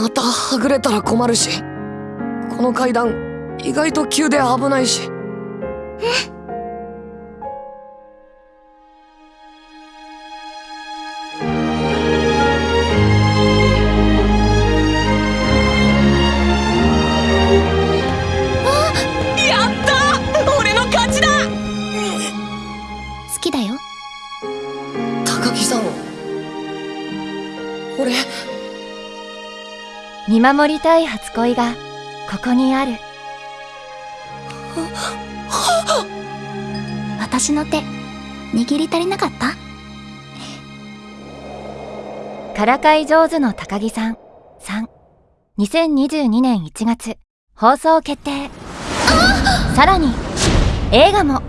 はぐれたら困るしこの階段意外と急で危ないし。やった！俺の勝ちだ！好きだよ。高木さん俺見守りたい初恋がここにある。私の手握り足りなかった？からかい上手の高木さん3 2022年1月放送決定。さらに映画も